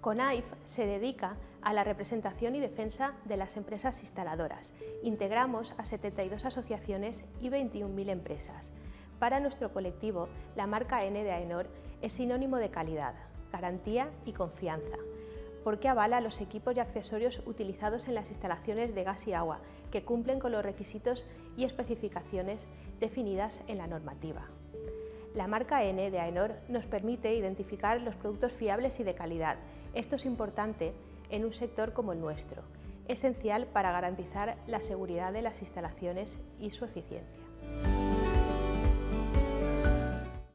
CONAIF se dedica a la representación y defensa de las empresas instaladoras. Integramos a 72 asociaciones y 21.000 empresas. Para nuestro colectivo, la marca N de AENOR es sinónimo de calidad, garantía y confianza, porque avala los equipos y accesorios utilizados en las instalaciones de gas y agua, que cumplen con los requisitos y especificaciones definidas en la normativa. La marca N de AENOR nos permite identificar los productos fiables y de calidad. Esto es importante en un sector como el nuestro, esencial para garantizar la seguridad de las instalaciones y su eficiencia.